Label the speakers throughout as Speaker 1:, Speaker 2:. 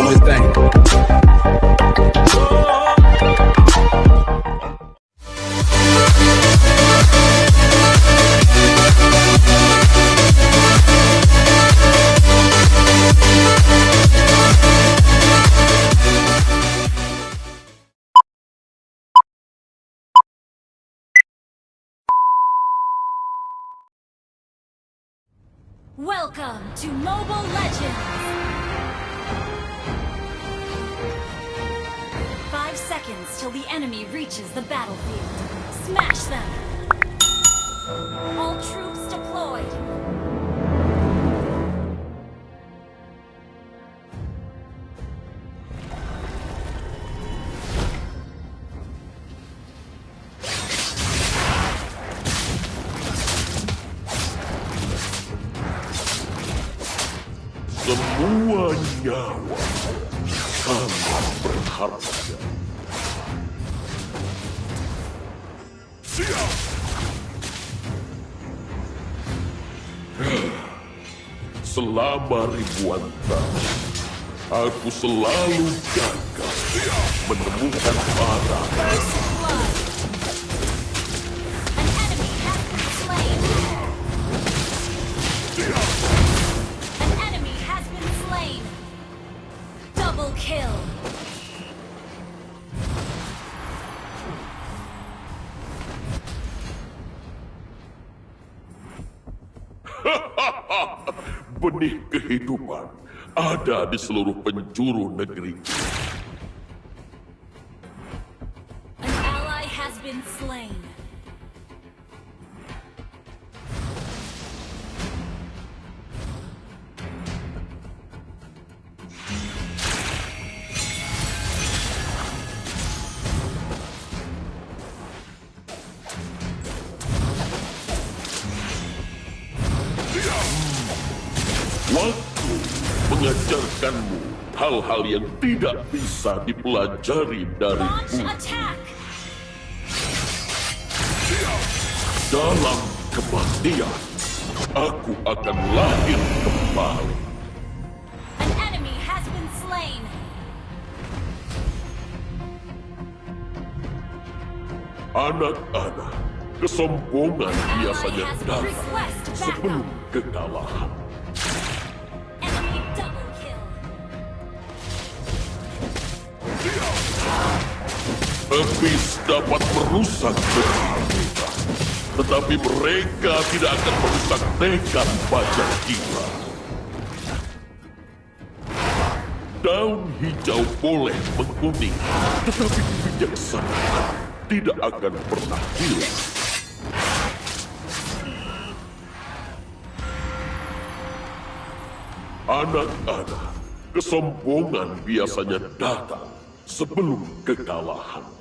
Speaker 1: only thing.
Speaker 2: Reaches the battlefield. Smash them! All troops deployed!
Speaker 3: Selama ribuan tahun, aku selalu gagal menemukan barang. Kehidupan ada di seluruh penjuru negeri.
Speaker 2: An ally has been slain.
Speaker 3: Mengajarkanmu hal-hal yang tidak bisa dipelajari dari! Dalam kematian, aku akan lahir kembali.
Speaker 2: An enemy has been slain.
Speaker 3: Anak-anak, kesombongan biasanya datang sebelum kekalahan. Habis dapat merusak kita, tetapi mereka tidak akan merusak tekad baja kita. Daun hijau boleh menguning, tetapi kebijaksanaan tidak akan pernah hilang. Anak-anak, kesombongan biasanya datang sebelum kekalahan.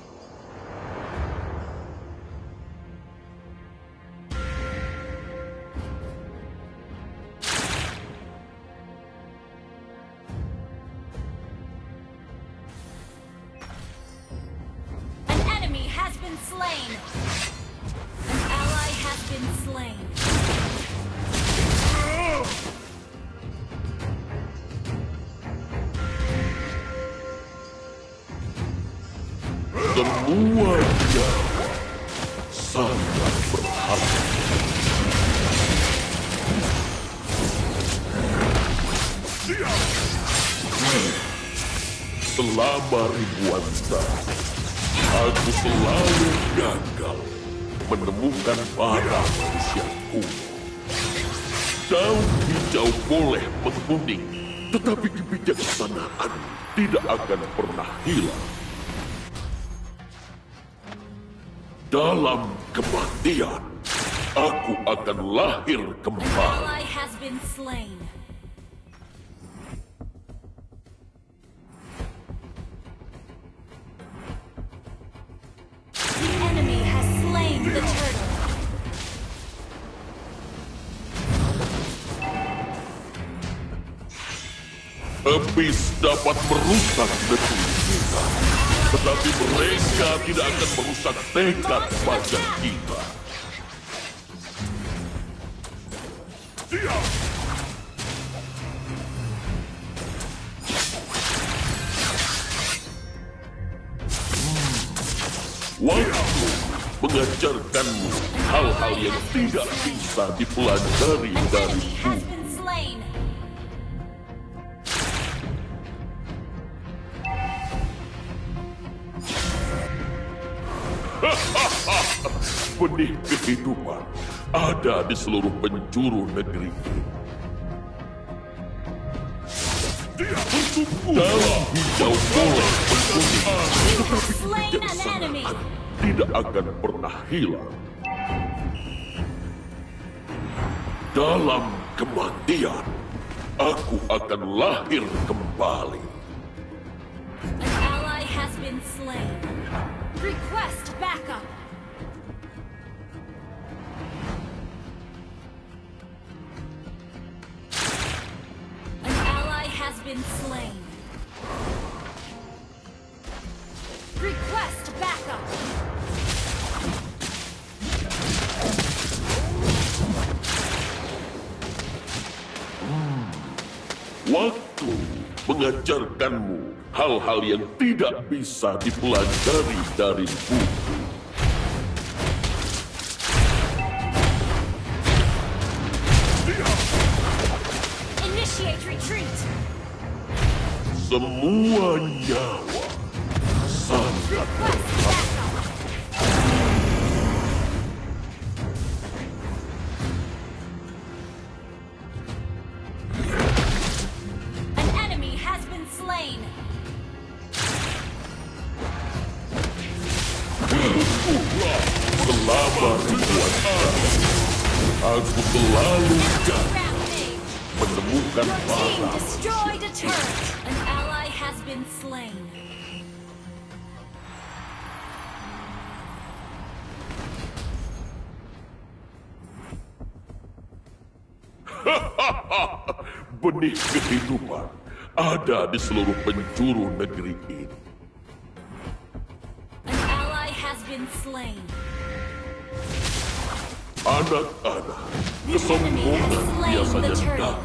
Speaker 3: Semua sangat berharga. Selama ribuan tahun, aku selalu gagal menemukan barang manusia kuno. Daun hijau boleh menguning, tetapi kebijaksanaan tidak akan pernah hilang. Dalam kematian, aku akan lahir kembali.
Speaker 2: Ally has been slain. The enemy has slain the turtle.
Speaker 3: Habis dapat merusak negeri kita, tetapi mereka tidak akan merusak tekad pajak kita. Diam! Waktu mengajarkanmu hal-hal yang tidak bisa dipelajari dari buku. Kehidupan ada di seluruh penjuru negeri ini. Dalam hijau boleh berkuning,
Speaker 2: You have slain an enemy.
Speaker 3: tidak akan pernah hilang. Dalam kematian, aku akan lahir kembali.
Speaker 2: An ally has been slain. Request backup. Been slain. Request backup.
Speaker 3: Waktu mengajarkanmu hal-hal yang tidak bisa dipelajari dari buku. Semua nyawa sangat
Speaker 2: Request backup. An enemy has been slain.
Speaker 3: selama ribuan tahun. Aku selalu gagal
Speaker 2: Rampage.
Speaker 3: menemukan
Speaker 2: Your team
Speaker 3: barang
Speaker 2: been slain.
Speaker 3: benih kehidupan ada di seluruh penjuru negeri ini.
Speaker 2: An ally has been slain.
Speaker 3: Anak-anak, kesombongan biasanya datang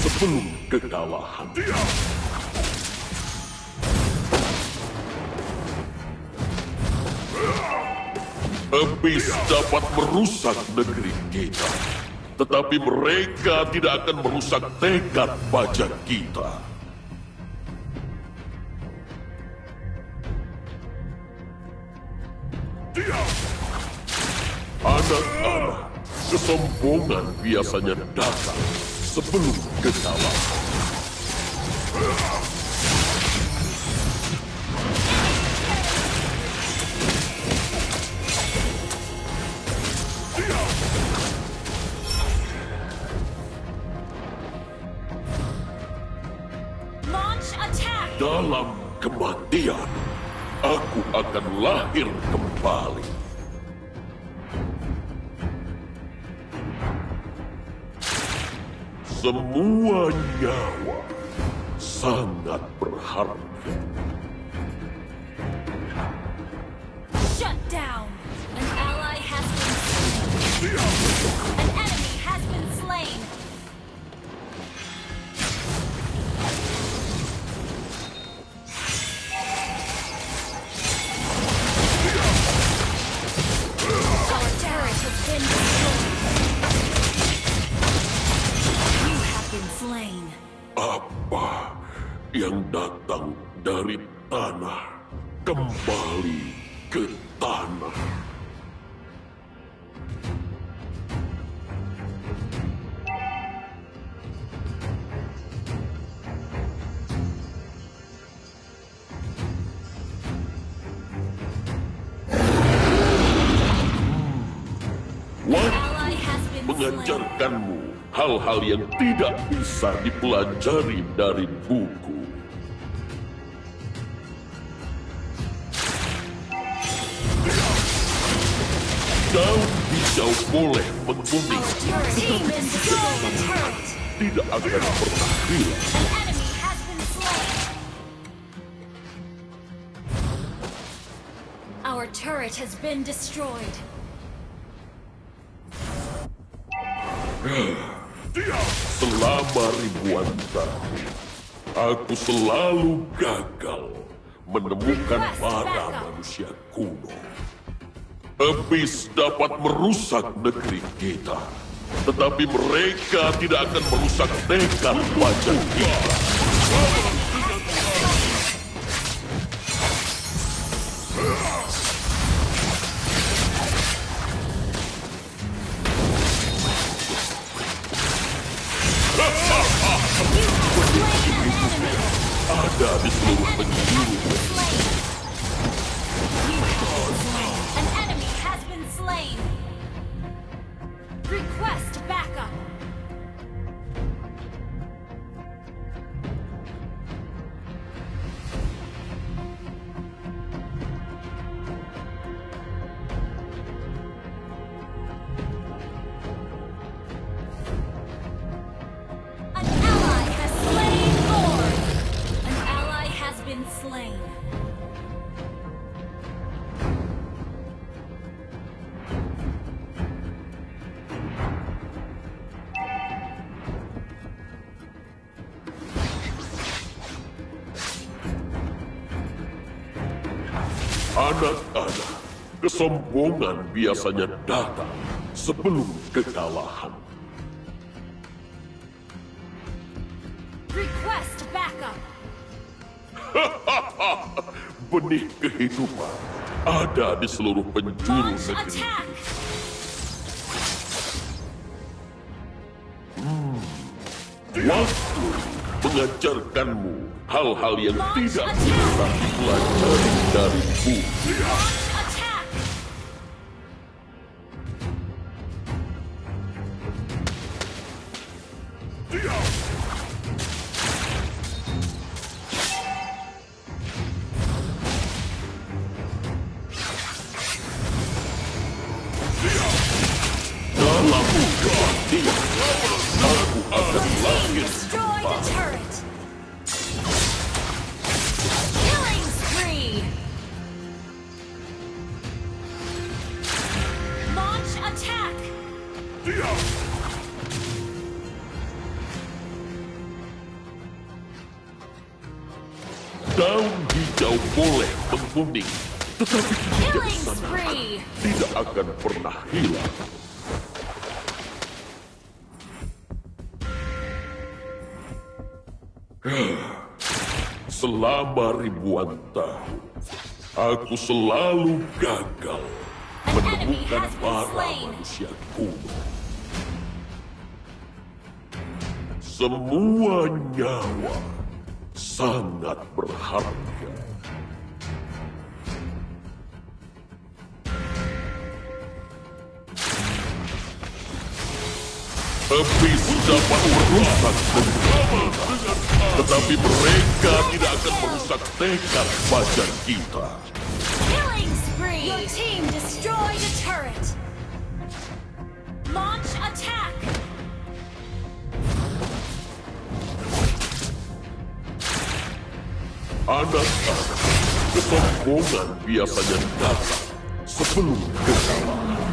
Speaker 3: sebelum kekalahan. Habis dapat merusak negeri kita, tetapi mereka tidak akan merusak tekad baja kita. Anak-anak, kesombongan biasanya datang sebelum kekalahan. Semua nyawa sangat berharga.
Speaker 2: Shut down. An ally has been slain. An
Speaker 3: mengajarkanmu hal-hal yang tidak bisa dipelajari dari buku. Daun hijau boleh
Speaker 2: turret.
Speaker 3: tidak akan pernah hilang.
Speaker 2: Our turret has been destroyed.
Speaker 3: Selama ribuan tahun, aku selalu gagal menemukan para manusia kuno. Abyss dapat merusak negeri kita, tetapi mereka tidak akan merusak tekad wajah kita. Ada di seluruh penjuru anak-anak. Kesombongan biasanya datang sebelum kekalahan.
Speaker 2: Request backup.
Speaker 3: Benih kehidupan ada di seluruh penjuru negeri.
Speaker 2: attack.
Speaker 3: Waktu mengajarkanmu hal-hal yang tidak bisa dipelajari dari buku. Daun hijau boleh menguning, tetapi
Speaker 2: spree.
Speaker 3: tidak akan pernah hilang. Selama ribuan tahun, aku selalu gagal menemukan para manusia kuno. Semua nyawa sangat berharga. Abyss dapat merusak kita, tetapi mereka tidak akan merusak tekad fajar kita.
Speaker 2: Killing spree. Your team destroyed a turret. Launch attack.
Speaker 3: Anak-anak, kesombongan biasanya datang sebelum kekalahan.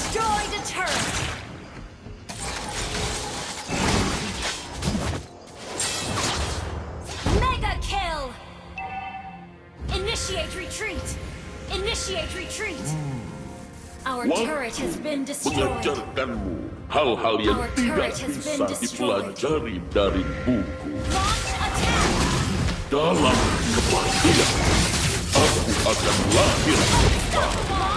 Speaker 2: Destroyed a turret. Mega kill. Initiate retreat. Initiate retreat. Our
Speaker 3: Waktu
Speaker 2: turret has been destroyed.
Speaker 3: mengajarkanmu hal-hal yang
Speaker 2: Our
Speaker 3: tidak
Speaker 2: turret has
Speaker 3: bisa
Speaker 2: been destroyed.
Speaker 3: dipelajari dari buku.
Speaker 2: Launch attack.
Speaker 3: Dalam kematian, aku akan lahir
Speaker 2: Launch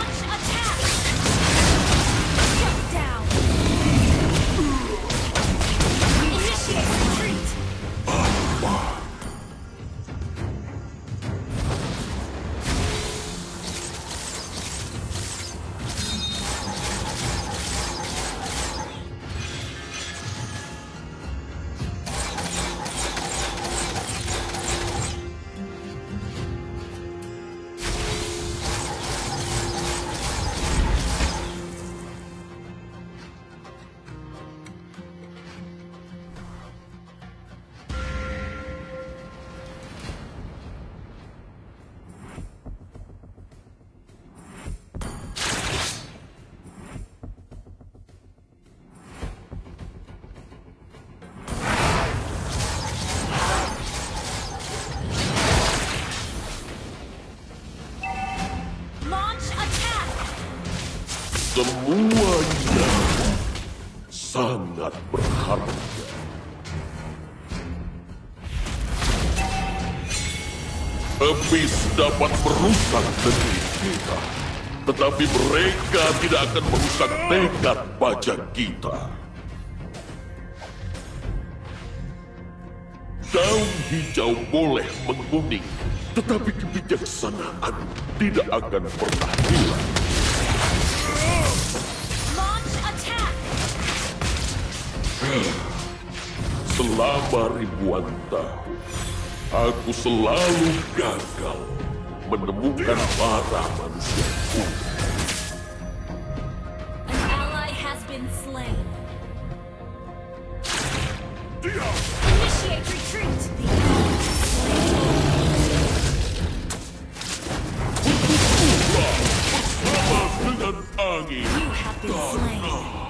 Speaker 3: dapat merusak negeri kita, tetapi mereka tidak akan merusak tekad baja kita. Daun hijau boleh menguning, tetapi kebijaksanaan tidak akan pernah hilang.
Speaker 2: Launch attack!
Speaker 3: Selama ribuan tahun, aku selalu gagal menemukan para manusia.
Speaker 2: An ally has been slain. Initiate retreat! The enemy is
Speaker 3: Bersama dengan
Speaker 2: slain. You have been slain.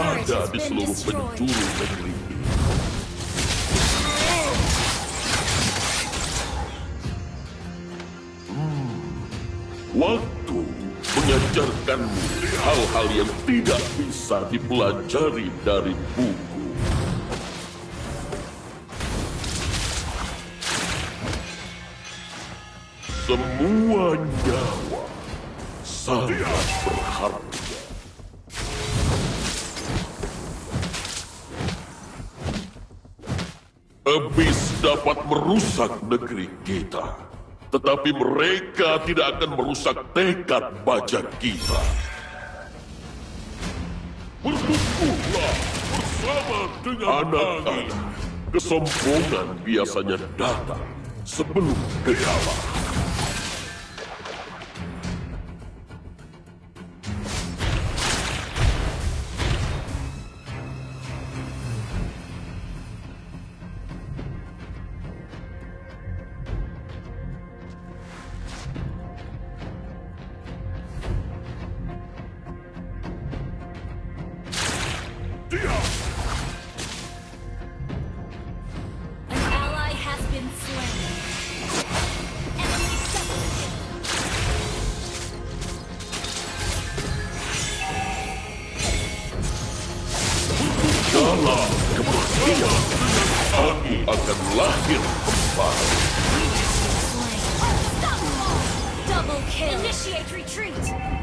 Speaker 3: Ada di seluruh penjuru negeri ini. Hmm, Waktu mengajarkanmu hal-hal yang tidak bisa dipelajari dari buku. Semua nyawa sangat berharga. Habis dapat merusak negeri kita. Tetapi mereka tidak akan merusak tekad baja kita. Bertumbuhlah bersama dengan anak-anak. Kesombongan biasanya datang sebelum kekalahan. Aku akan lahir kembali.
Speaker 2: Double kill. Initiate retreat.